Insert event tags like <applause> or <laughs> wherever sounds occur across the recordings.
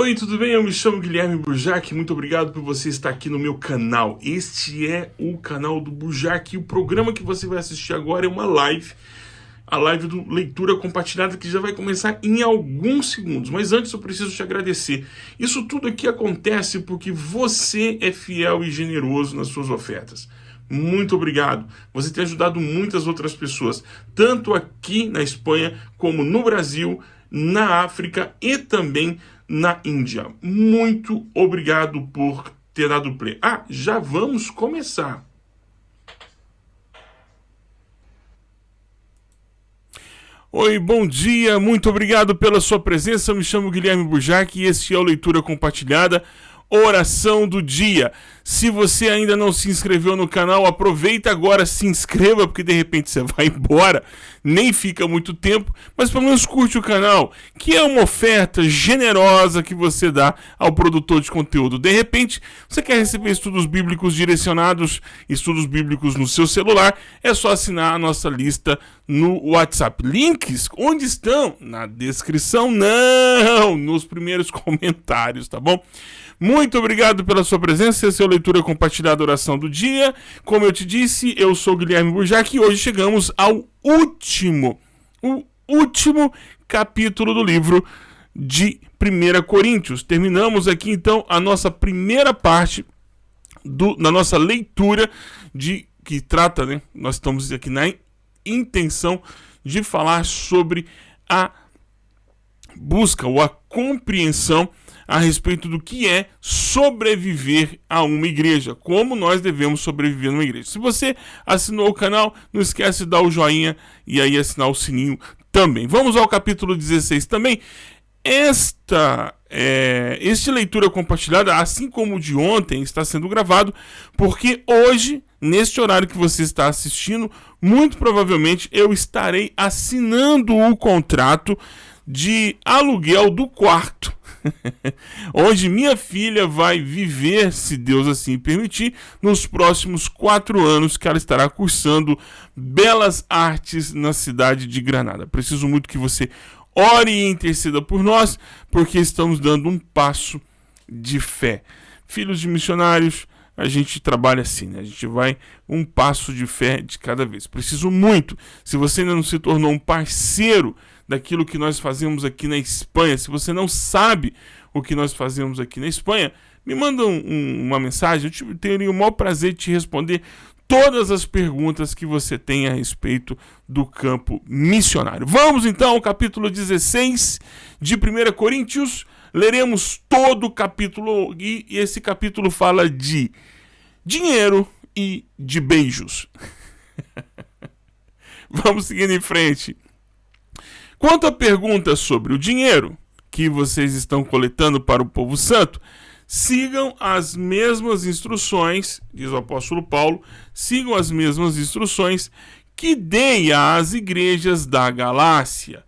Oi, tudo bem? Eu me chamo Guilherme Burjac. Muito obrigado por você estar aqui no meu canal. Este é o canal do Burjac e o programa que você vai assistir agora é uma live. A live do Leitura Compartilhada que já vai começar em alguns segundos. Mas antes eu preciso te agradecer. Isso tudo aqui acontece porque você é fiel e generoso nas suas ofertas. Muito obrigado. Você tem ajudado muitas outras pessoas, tanto aqui na Espanha como no Brasil, na África e também na Índia. Muito obrigado por ter dado play. Ah, já vamos começar. Oi, bom dia, muito obrigado pela sua presença. Eu me chamo Guilherme Burjac e este é o Leitura Compartilhada oração do dia. Se você ainda não se inscreveu no canal, aproveita agora, se inscreva, porque de repente você <laughs> vai embora, nem fica muito tempo, mas pelo menos curte o canal, que é uma oferta generosa que você dá ao produtor de conteúdo. De repente, você quer receber estudos bíblicos direcionados, estudos bíblicos no seu celular, é só assinar a nossa lista no WhatsApp. Links, onde estão? Na descrição? Não, nos primeiros <laughs> comentários, tá bom? Muito obrigado pela sua presença, essa é a leitura compartilhada oração do dia. Como eu te disse, eu sou Guilherme Burjac e hoje chegamos ao último, o último capítulo do livro de 1 Coríntios. Terminamos aqui então a nossa primeira parte do, na nossa leitura de que trata, né? Nós estamos aqui na intenção de falar sobre a busca ou a compreensão a respeito do que é sobreviver a uma igreja, como nós devemos sobreviver numa igreja. Se você assinou o canal, não esquece de dar o joinha e aí assinar o sininho também. Vamos ao capítulo 16 também. Esta é, este leitura compartilhada, assim como o de ontem, está sendo gravado porque hoje, neste horário que você está assistindo, muito provavelmente eu estarei assinando o contrato de aluguel do quarto <laughs> onde minha filha vai viver, se Deus assim permitir, nos próximos quatro anos que ela estará cursando belas artes na cidade de Granada. Preciso muito que você ore e interceda por nós, porque estamos dando um passo de fé. Filhos de missionários, a gente trabalha assim, né? A gente vai um passo de fé de cada vez. Preciso muito. Se você ainda não se tornou um parceiro daquilo que nós fazemos aqui na Espanha. Se você não sabe o que nós fazemos aqui na Espanha, me manda um, um, uma mensagem. Eu teria o maior prazer de te responder todas as perguntas que você tem a respeito do campo missionário. Vamos então ao capítulo 16 de 1 Coríntios. Leremos todo o capítulo e esse capítulo fala de dinheiro e de beijos. <laughs> Vamos seguindo em frente. Quanto à pergunta sobre o dinheiro que vocês estão coletando para o povo santo, sigam as mesmas instruções, diz o apóstolo Paulo, sigam as mesmas instruções que dei às igrejas da Galácia.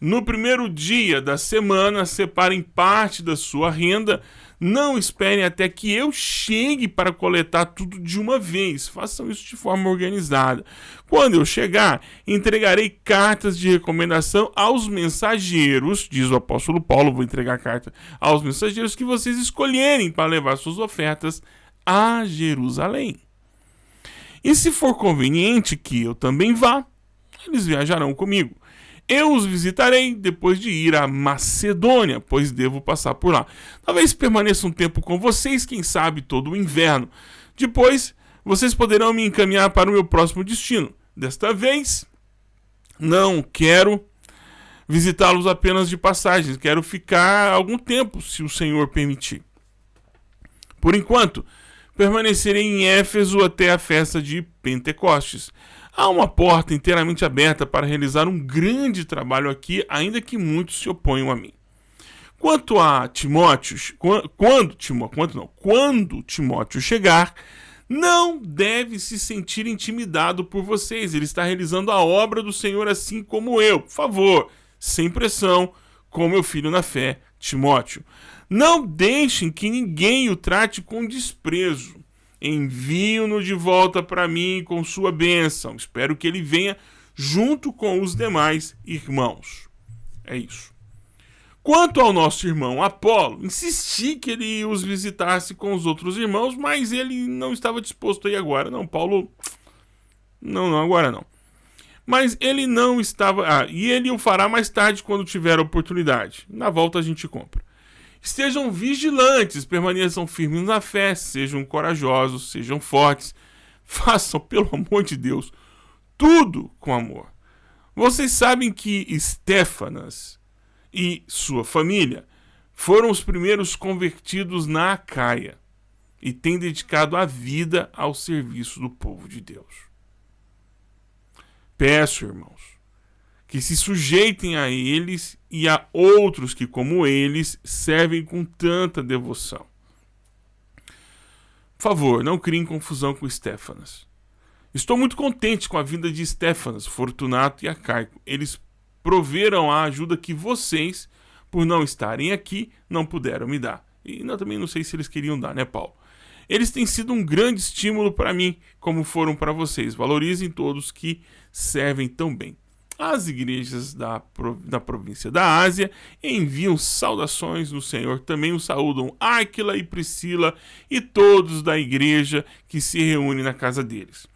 No primeiro dia da semana, separem parte da sua renda não esperem até que eu chegue para coletar tudo de uma vez. Façam isso de forma organizada. Quando eu chegar, entregarei cartas de recomendação aos mensageiros, diz o apóstolo Paulo. Vou entregar carta aos mensageiros que vocês escolherem para levar suas ofertas a Jerusalém. E se for conveniente que eu também vá, eles viajarão comigo. Eu os visitarei depois de ir à Macedônia, pois devo passar por lá. Talvez permaneça um tempo com vocês, quem sabe todo o inverno. Depois, vocês poderão me encaminhar para o meu próximo destino. Desta vez, não quero visitá-los apenas de passagem, quero ficar algum tempo, se o Senhor permitir. Por enquanto, permanecerei em Éfeso até a festa de Pentecostes. Há uma porta inteiramente aberta para realizar um grande trabalho aqui, ainda que muitos se oponham a mim. Quanto a Timóteo, quando Timóteo, quando não, quando Timóteo chegar, não deve se sentir intimidado por vocês. Ele está realizando a obra do Senhor assim como eu. Por favor, sem pressão, com meu filho na fé, Timóteo. Não deixem que ninguém o trate com desprezo envio-no de volta para mim com sua bênção. Espero que ele venha junto com os demais irmãos. É isso. Quanto ao nosso irmão Apolo, insisti que ele os visitasse com os outros irmãos, mas ele não estava disposto a ir agora. Não, Paulo. Não, não, agora não. Mas ele não estava. Ah, e ele o fará mais tarde quando tiver oportunidade. Na volta a gente compra. Estejam vigilantes, permaneçam firmes na fé, sejam corajosos, sejam fortes. <laughs> Façam, pelo amor de Deus, tudo com amor. Vocês sabem que Stefanas e sua família foram os primeiros convertidos na Acaia e têm dedicado a vida ao serviço do povo de Deus. Peço, irmãos, que se sujeitem a eles e a outros que, como eles, servem com tanta devoção. Por favor, não criem confusão com Stefanas. Estou muito contente com a vinda de Stefanas, Fortunato e Acaico. Eles proveram a ajuda que vocês, por não estarem aqui, não puderam me dar. E eu também não sei se eles queriam dar, né, Paulo? Eles têm sido um grande estímulo para mim, como foram para vocês. Valorizem todos que servem tão bem. As igrejas da, da província da Ásia enviam saudações no Senhor. Também o saúdam Áquila e Priscila e todos da igreja que se reúnem na casa deles.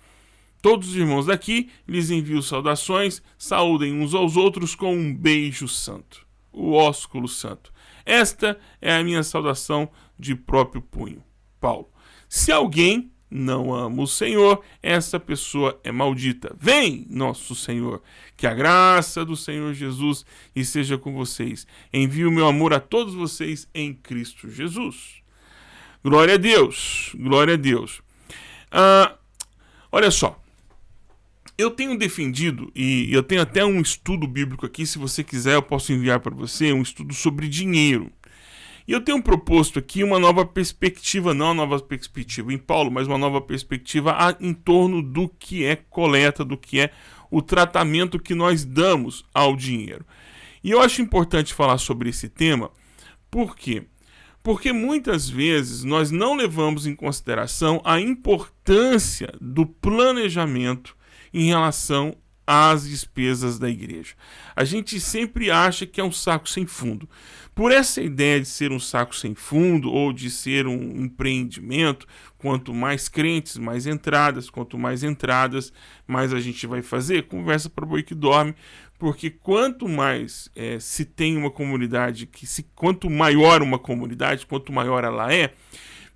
Todos os irmãos daqui lhes envio saudações, saúdem uns aos outros com um beijo santo, o ósculo santo. Esta é a minha saudação de próprio punho. Paulo. Se alguém não ama o Senhor, essa pessoa é maldita. Vem, nosso Senhor, que a graça do Senhor Jesus esteja com vocês. Envio o meu amor a todos vocês em Cristo Jesus. Glória a Deus, glória a Deus. Ah, olha só, eu tenho defendido, e eu tenho até um estudo bíblico aqui, se você quiser eu posso enviar para você, um estudo sobre dinheiro. E eu tenho proposto aqui uma nova perspectiva, não uma nova perspectiva em Paulo, mas uma nova perspectiva em torno do que é coleta, do que é o tratamento que nós damos ao dinheiro. E eu acho importante falar sobre esse tema, por quê? Porque muitas vezes nós não levamos em consideração a importância do planejamento em relação às despesas da igreja. A gente sempre acha que é um saco sem fundo. Por essa ideia de ser um saco sem fundo ou de ser um empreendimento, quanto mais crentes, mais entradas, quanto mais entradas, mais a gente vai fazer. Conversa para boi que dorme, porque quanto mais é, se tem uma comunidade, que se, quanto maior uma comunidade, quanto maior ela é,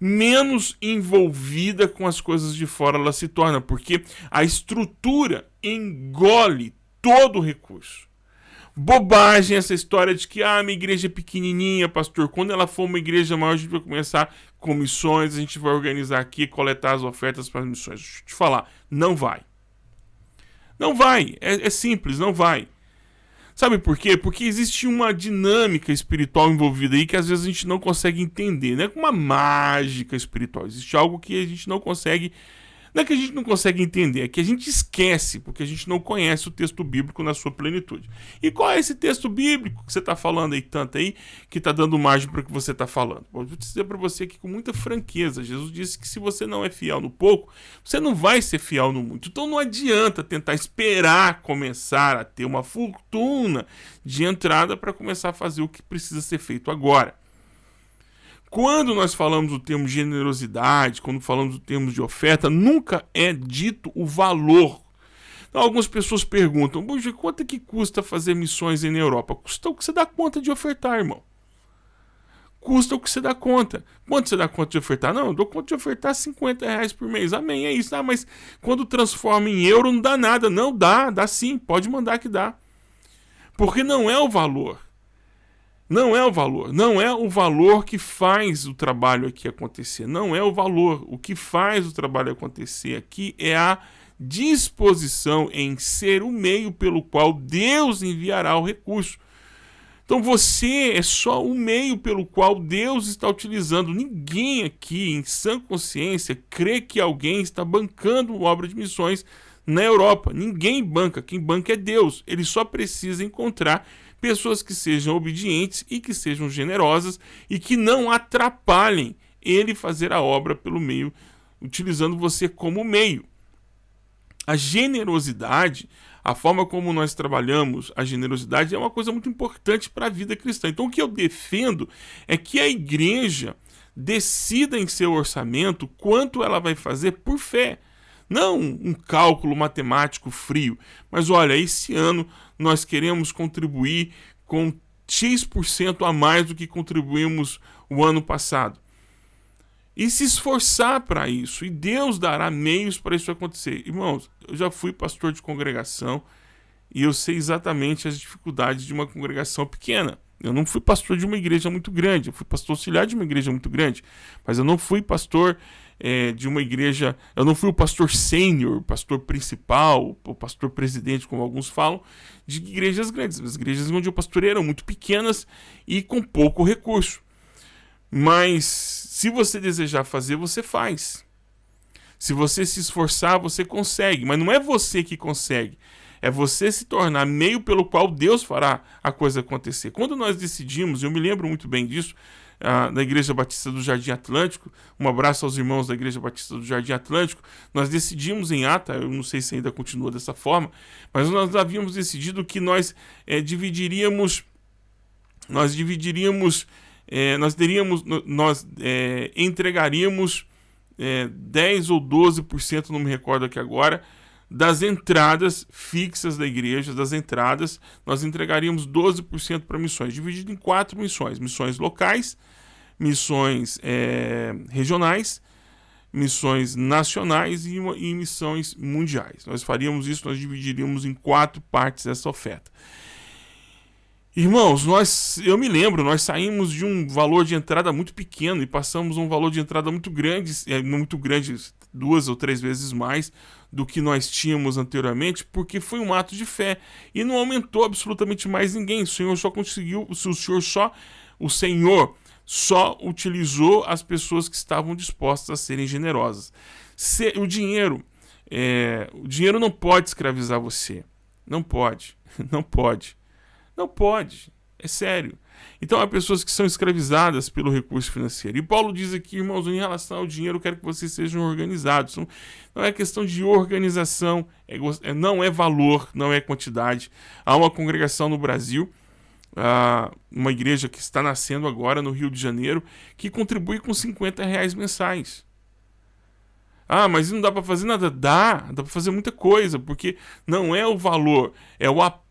menos envolvida com as coisas de fora ela se torna, porque a estrutura engole todo o recurso. Bobagem essa história de que ah, minha igreja é pequenininha, pastor. Quando ela for uma igreja maior, a gente vai começar com missões, a gente vai organizar aqui, coletar as ofertas para as missões. Deixa eu te falar, não vai. Não vai, é, é simples, não vai. Sabe por quê? Porque existe uma dinâmica espiritual envolvida aí que às vezes a gente não consegue entender, né? Uma mágica espiritual. Existe algo que a gente não consegue não é que a gente não consegue entender, é que a gente esquece, porque a gente não conhece o texto bíblico na sua plenitude. E qual é esse texto bíblico que você está falando aí tanto aí, que está dando margem para o que você está falando? Vou dizer para você aqui com muita franqueza. Jesus disse que se você não é fiel no pouco, você não vai ser fiel no muito. Então não adianta tentar esperar começar a ter uma fortuna de entrada para começar a fazer o que precisa ser feito agora. Quando nós falamos do termo generosidade, quando falamos do termo de oferta, nunca é dito o valor. Então, algumas pessoas perguntam, Buja, quanto é que custa fazer missões na Europa? Custa o que você dá conta de ofertar, irmão. Custa o que você dá conta. Quanto você dá conta de ofertar? Não, eu dou conta de ofertar 50 reais por mês. Amém, é isso. Ah, mas quando transforma em euro não dá nada. Não, dá, dá sim. Pode mandar que dá. Porque não é o valor. Não é o valor, não é o valor que faz o trabalho aqui acontecer, não é o valor. O que faz o trabalho acontecer aqui é a disposição em ser o meio pelo qual Deus enviará o recurso. Então você é só o meio pelo qual Deus está utilizando. Ninguém aqui, em sã consciência, crê que alguém está bancando obra de missões na Europa. Ninguém banca. Quem banca é Deus. Ele só precisa encontrar pessoas que sejam obedientes e que sejam generosas e que não atrapalhem ele fazer a obra pelo meio, utilizando você como meio. A generosidade, A forma como nós trabalhamos a generosidade é uma coisa muito importante para a vida cristã. Então, o que eu defendo é que a igreja decida em seu orçamento quanto ela vai fazer por fé. Não um cálculo matemático frio, mas olha, esse ano nós queremos contribuir com X% a mais do que contribuímos o ano passado. E se esforçar para isso, e Deus dará meios para isso acontecer. Irmãos, eu já fui pastor de congregação e eu sei exatamente as dificuldades de uma congregação pequena. Eu não fui pastor de uma igreja muito grande, eu fui pastor auxiliar de uma igreja muito grande, mas eu não fui pastor é, de uma igreja, eu não fui o pastor sênior, pastor principal, o pastor presidente, como alguns falam, de igrejas grandes. As igrejas onde eu pastorei eram muito pequenas e com pouco recurso. Mas se você desejar fazer, você faz. Se você se esforçar, você consegue. Mas não é você que consegue. É você se tornar meio pelo qual Deus fará a coisa acontecer. Quando nós decidimos, eu me lembro muito bem disso, uh, da Igreja Batista do Jardim Atlântico, um abraço aos irmãos da Igreja Batista do Jardim Atlântico, nós decidimos em ata, eu não sei se ainda continua dessa forma, mas nós havíamos decidido que nós é, dividiríamos, nós dividiríamos, é, nós teríamos, nós é, entregaríamos é, 10 ou 12%, não me recordo aqui agora, das entradas fixas da igreja, das entradas, nós entregaríamos 12% para missões, dividido em quatro missões: missões locais, missões é, regionais, missões nacionais e, e, missões mundiais. Nós faríamos isso, nós dividiríamos em quatro partes essa oferta. Irmãos, nós, eu me lembro, nós saímos de um valor de entrada muito pequeno e passamos a um valor de entrada muito grande, é, muito grande, duas ou três vezes mais do que nós tínhamos anteriormente, porque foi um ato de fé e não aumentou absolutamente mais ninguém. O Senhor só conseguiu, o Senhor só, o Senhor só utilizou as pessoas que estavam dispostas a serem generosas. Se, o dinheiro, é, o dinheiro não pode escravizar você, não pode, <laughs> não pode. Não pode. É sério. Então há pessoas que são escravizadas pelo recurso financeiro. E Paulo diz aqui, irmãos, em relação ao dinheiro, eu quero que vocês sejam organizados. Não, é questão de organização, é, é, não é valor, não é quantidade. Há uma congregação no Brasil, uh, uma igreja que está nascendo agora no Rio de Janeiro, que contribui com 50 reais mensais. Ah, mas não dá para fazer nada? Dá, dá para fazer muita coisa, porque não é o valor, é o apoio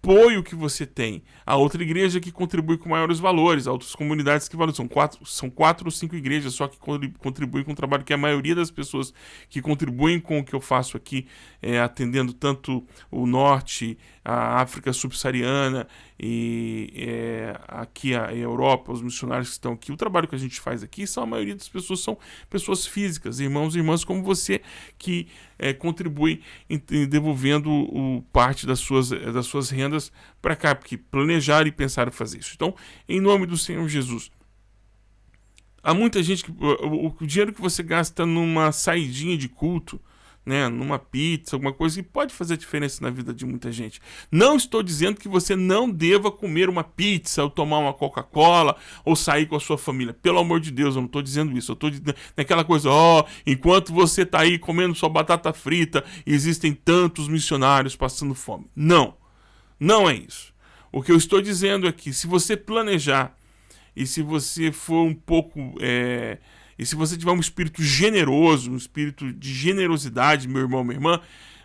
que você tem. A outra igreja que contribui com maiores valores, outras comunidades que valorizam. São quatro, são quatro ou cinco igrejas só que contribuem com o trabalho que a maioria das pessoas que contribuem com o que eu faço aqui, é, atendendo tanto o norte, a África subsaariana e é, aqui a Europa, os missionários que estão aqui, o trabalho que a gente faz aqui, são a maioria das pessoas são pessoas físicas, irmãos e irmãs como você, que é, contribui em, em devolvendo o, parte das suas, das suas rendas para cá, porque planejar e pensar em fazer isso. Então, em nome do Senhor Jesus, há muita gente que o, o dinheiro que você gasta numa saidinha de culto, né, numa pizza, alguma coisa que pode fazer diferença na vida de muita gente. Não estou dizendo que você não deva comer uma pizza ou tomar uma Coca-Cola ou sair com a sua família. Pelo amor de Deus, eu não estou dizendo isso. Eu estou naquela coisa, ó, oh, enquanto você está aí comendo sua batata frita, existem tantos missionários passando fome. Não, não é isso. O que eu estou dizendo é que se você planejar e se você for um pouco é, e se você tiver um espírito generoso, um espírito de generosidade, meu irmão, minha irmã,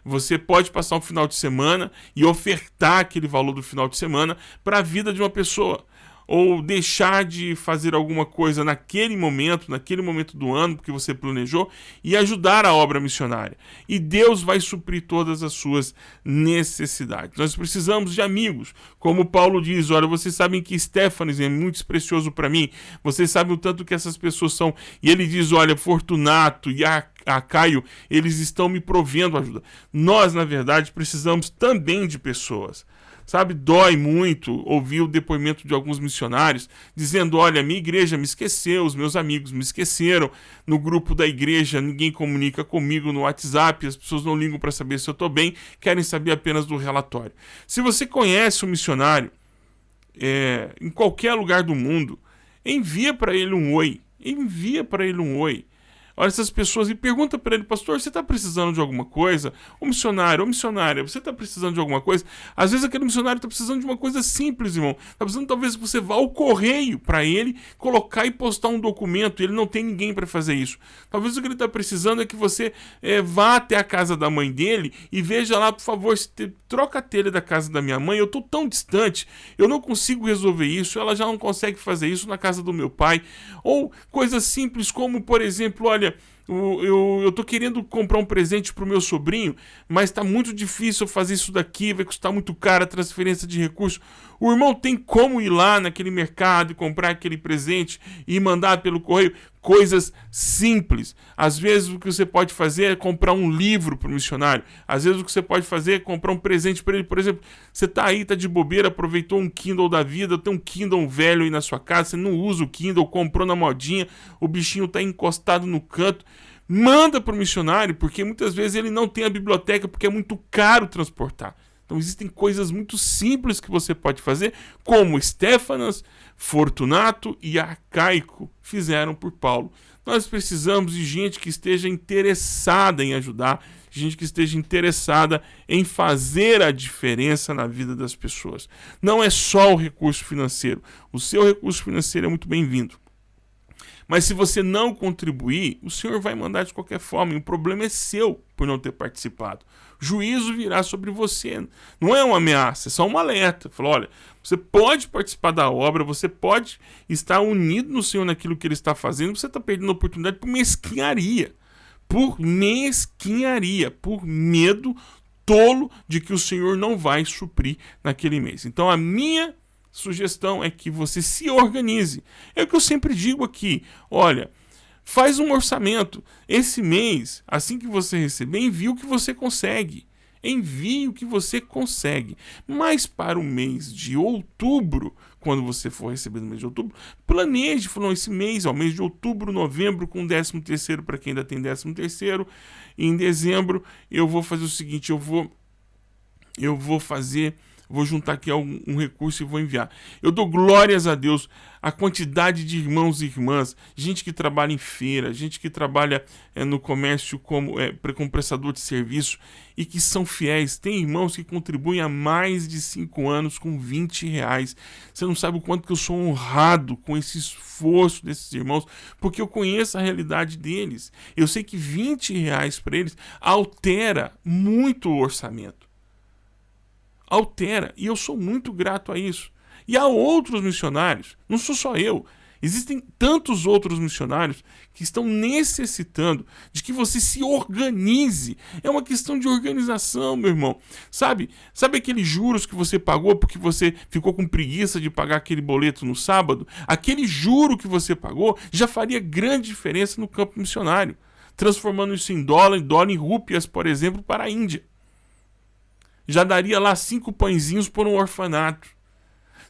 você pode passar um final de semana e ofertar aquele valor do final de semana para a vida de uma pessoa ou deixar de fazer alguma coisa naquele momento, naquele momento do ano que você planejou e ajudar a obra missionária. E Deus vai suprir todas as suas necessidades. Nós precisamos de amigos, como Paulo diz, olha, vocês sabem que Stefanes é muito precioso para mim. Vocês sabem o tanto que essas pessoas são. E ele diz, olha, Fortunato e a a Caio, eles estão me provendo ajuda. Nós, na verdade, precisamos também de pessoas. Sabe, dói muito ouvir o depoimento de alguns missionários dizendo: olha, minha igreja me esqueceu, os meus amigos me esqueceram, no grupo da igreja ninguém comunica comigo no WhatsApp, as pessoas não ligam para saber se eu estou bem, querem saber apenas do relatório. Se você conhece um missionário é, em qualquer lugar do mundo, envia para ele um oi, envia para ele um oi. Olha essas pessoas e pergunta para ele, pastor, você está precisando de alguma coisa? O missionário, o missionária, você está precisando de alguma coisa? Às vezes aquele missionário está precisando de uma coisa simples, irmão. Está precisando talvez que você vá ao correio para ele colocar e postar um documento. E ele não tem ninguém para fazer isso. Talvez o que ele está precisando é que você é, vá até a casa da mãe dele e veja lá, por favor, te, troca a telha da casa da minha mãe. Eu estou tão distante, eu não consigo resolver isso. Ela já não consegue fazer isso na casa do meu pai. Ou coisas simples como, por exemplo, olha eu, eu, tô querendo comprar um presente pro meu sobrinho, mas tá muito difícil fazer isso daqui, vai custar muito caro a transferência de recursos. O irmão tem como ir lá naquele mercado e comprar aquele presente e mandar pelo correio? Coisas simples. Às vezes o que você pode fazer é comprar um livro para o missionário. Às vezes o que você pode fazer é comprar um presente para ele. Por exemplo, você tá aí, tá de bobeira, aproveitou um Kindle da vida, tem um Kindle velho aí na sua casa, você não usa o Kindle, comprou na modinha, o bichinho tá encostado no canto manda para o missionário, porque muitas vezes ele não tem a biblioteca porque é muito caro transportar. Então existem coisas muito simples que você pode fazer, como Stefanas, Fortunato e Arcaico fizeram por Paulo. Nós precisamos de gente que esteja interessada em ajudar, gente que esteja interessada em fazer a diferença na vida das pessoas. Não é só o recurso financeiro. O seu recurso financeiro é muito bem-vindo. Mas se você não contribuir, o Senhor vai mandar de qualquer forma. E o problema é seu por não ter participado. Juízo virá sobre você. Não é uma ameaça, é só um alerta. Falou, olha, você pode participar da obra, você pode estar unido no Senhor naquilo que Ele está fazendo, você está perdendo a oportunidade por mesquinharia. Por mesquinharia, por medo tolo de que o Senhor não vai suprir naquele mês. Então a minha sugestão é que você se organize. É o que eu sempre digo aqui. Olha, faz um orçamento. Esse mês, assim que você receber, envie o que você consegue. Envie o que você consegue. Mas para o mês de outubro, quando você for receber no mês de outubro, planeje, falou esse mês, ó, mês de outubro, novembro, com 13 terceiro para quem ainda tem 13 terceiro. Em dezembro, eu vou fazer o seguinte, eu vou eu vou fazer vou juntar aqui um, recurso e vou enviar. Eu dou glórias a Deus a quantidade de irmãos e irmãs, gente que trabalha em feira, gente que trabalha é, no comércio como, é, como prestador de serviço e que são fiéis. Tem irmãos que contribuem há mais de cinco anos com 20 reais. Você não sabe o quanto que eu sou honrado com esse esforço desses irmãos, porque eu conheço a realidade deles. Eu sei que 20 reais para eles altera muito o orçamento altera. E eu sou muito grato a isso. E há outros missionários, não sou só eu. Existem tantos outros missionários que estão necessitando de que você se organize. É uma questão de organização, meu irmão. Sabe? Sabe aqueles juros que você pagou porque você ficou com preguiça de pagar aquele boleto no sábado? Aquele juro que você pagou já faria grande diferença no campo missionário, transformando isso em dólar, em dólar em rúpias, por exemplo, para a Índia já daria lá cinco pãezinhos por um orfanato.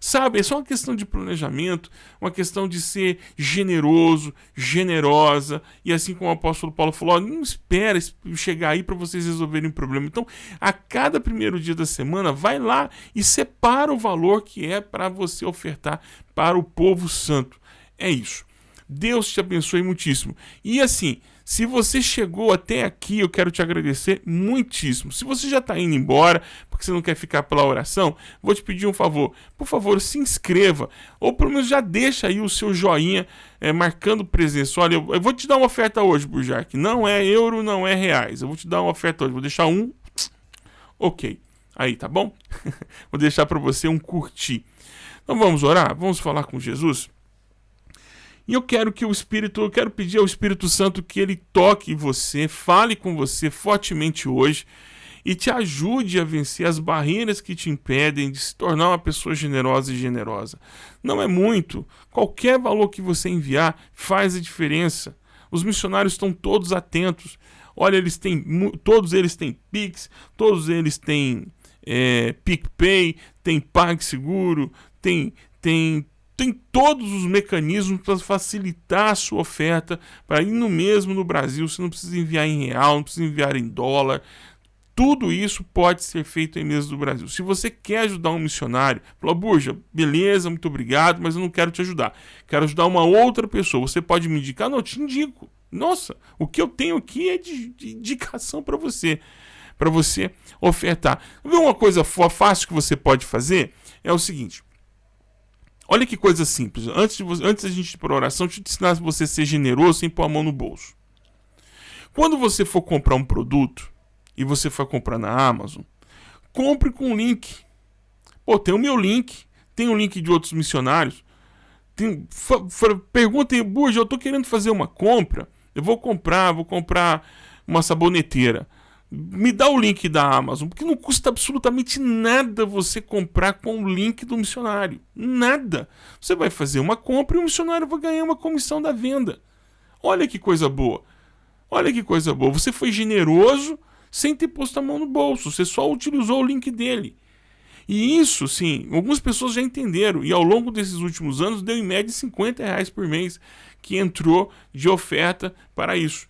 Sabe, é só uma questão de planejamento, uma questão de ser generoso, generosa, e assim como o apóstolo Paulo falou, não espera chegar aí para vocês resolverem o problema. Então, a cada primeiro dia da semana, vai lá e separa o valor que é para você ofertar para o povo santo. É isso. Deus te abençoe muitíssimo. E assim, se você chegou até aqui, eu quero te agradecer muitíssimo. Se você já está indo embora, porque você não quer ficar pela oração, vou te pedir um favor. Por favor, se inscreva. Ou pelo menos já deixa aí o seu joinha é, marcando presença. Olha, eu, eu, vou te dar uma oferta hoje, Burjac. Não é euro, não é reais. Eu vou te dar uma oferta hoje. Vou deixar um. Ok. Aí, tá bom? <laughs> vou deixar para você um curtir. Então vamos orar? Vamos falar com Jesus? E eu quero que o Espírito, eu quero pedir ao Espírito Santo que ele toque você, fale com você fortemente hoje e te ajude a vencer as barreiras que te impedem de se tornar uma pessoa generosa e generosa. Não é muito, qualquer valor que você enviar faz a diferença. Os missionários estão todos atentos. Olha, eles têm, todos eles têm Pix, todos eles têm é, PicPay, tem PagSeguro, tem, tem tem todos os mecanismos para facilitar a sua oferta para ir no mesmo no Brasil. Você não precisa enviar em real, não precisa enviar em dólar. Tudo isso pode ser feito em mesmo do Brasil. Se você quer ajudar um missionário, fala, Burja, beleza, muito obrigado, mas eu não quero te ajudar. Quero ajudar uma outra pessoa. Você pode me indicar? Não, eu te indico. Nossa, o que eu tenho aqui é de, de indicação para você, para você ofertar. Uma coisa fácil que você pode fazer é o seguinte. Olha que coisa simples. Antes de você, antes da gente ir para a oração, deixa eu te ensinar a você ser generoso sem pôr a mão no bolso. Quando você for comprar um produto e você for comprar na Amazon, compre com o link. Pô, tem o meu link, tem o link de outros missionários. Tem, perguntem, Burja, eu tô querendo fazer uma compra. Eu vou comprar, vou comprar uma saboneteira. Me dá o link da Amazon, porque não custa absolutamente nada você comprar com o link do missionário. Nada. Você vai fazer uma compra e o missionário vai ganhar uma comissão da venda. Olha que coisa boa. Olha que coisa boa. Você foi generoso sem ter posto a mão no bolso. Você só utilizou o link dele. E isso, sim, algumas pessoas já entenderam. E ao longo desses últimos anos, deu em média 50 reais por mês que entrou de oferta para isso.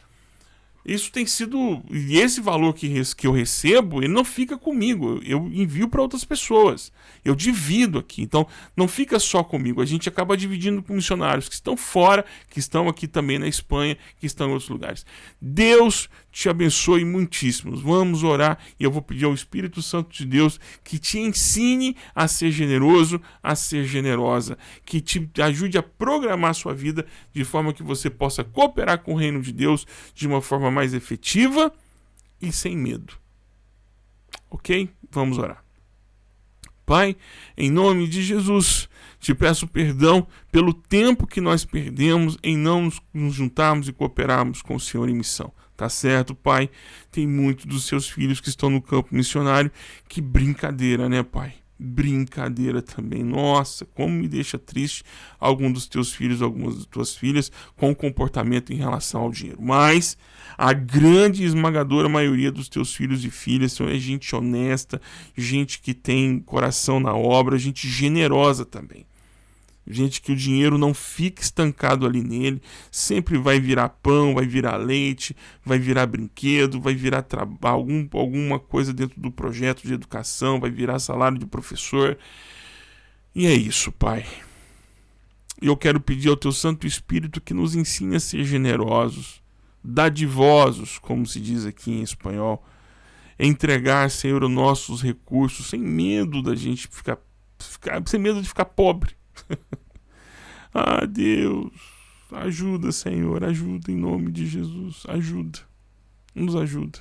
Isso tem sido. E esse valor que, que eu recebo, ele não fica comigo. Eu envio para outras pessoas. Eu divido aqui. Então, não fica só comigo. A gente acaba dividindo com missionários que estão fora, que estão aqui também na Espanha, que estão em outros lugares. Deus te abençoe muitíssimo. Vamos orar e eu vou pedir ao Espírito Santo de Deus que te ensine a ser generoso, a ser generosa, que te ajude a programar a sua vida de forma que você possa cooperar com o reino de Deus de uma forma mais efetiva e sem medo. Ok? Vamos orar. Pai, em nome de Jesus, te peço perdão pelo tempo que nós perdemos em não nos juntarmos e cooperarmos com o Senhor em missão. Tá certo, pai? Tem muitos dos seus filhos que estão no campo missionário. Que brincadeira, né, pai? Brincadeira também. Nossa, como me deixa triste algum dos teus filhos, algumas das tuas filhas, com o comportamento em relação ao dinheiro. Mas a grande esmagadora maioria dos teus filhos e filhas são gente honesta, gente que tem coração na obra, gente generosa também. Gente que o dinheiro não fica estancado ali nele, sempre vai virar pão, vai virar leite, vai virar brinquedo, vai virar algum, alguma coisa dentro do projeto de educação, vai virar salário de professor. E é isso, Pai. Eu quero pedir ao Teu Santo Espírito que nos ensine a ser generosos, dadivosos, como se diz aqui em espanhol, entregar, Senhor, os nossos recursos sem medo da gente ficar, ficar sem medo de ficar pobre <laughs> ah, Deus, ajuda, Senhor, ajuda em nome de Jesus, ajuda, nos ajuda.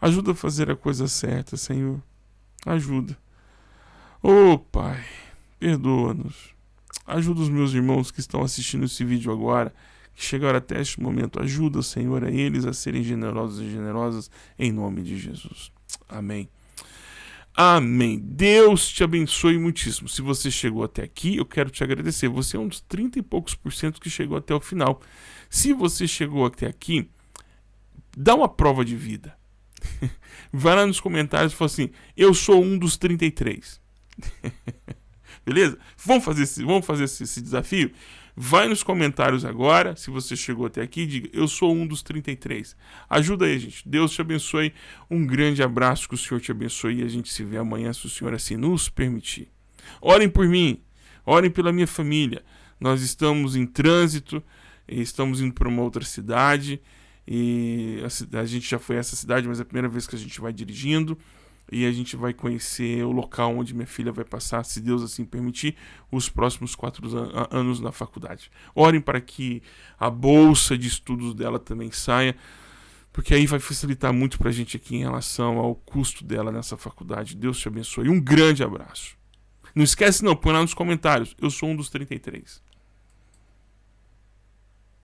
Ajuda a fazer a coisa certa, Senhor. Ajuda. Oh, Pai, perdoa-nos. Ajuda os meus irmãos que estão assistindo esse vídeo agora, que chegaram até este momento. Ajuda, Senhor, a eles a serem generosos e generosas em nome de Jesus. Amém. Amém. Deus te abençoe muitíssimo. Se você chegou até aqui, eu quero te agradecer. Você é um dos 30 e poucos por cento que chegou até o final. Se você chegou até aqui, dá uma prova de vida. <laughs> Vai lá nos comentários e fala assim: Eu sou um dos 33. <laughs> Beleza? Vamos fazer esse, vamos fazer esse, esse desafio? Vai nos comentários agora, se você chegou até aqui, diga: Eu sou um dos 33. Ajuda aí, gente. Deus te abençoe. Um grande abraço, que o Senhor te abençoe e a gente se vê amanhã, se o Senhor assim nos permitir. Orem por mim, orem pela minha família. Nós estamos em trânsito, estamos indo para uma outra cidade. E a, a gente já foi a essa cidade, mas é a primeira vez que a gente vai dirigindo e a gente vai conhecer o local onde minha filha vai passar, se Deus assim permitir, os próximos quatro an anos na faculdade. Orem para que a bolsa de estudos dela também saia, porque aí vai facilitar muito para a gente aqui em relação ao custo dela nessa faculdade. Deus te abençoe. Um grande abraço. Não esquece não, põe lá nos comentários. Eu sou um dos 33.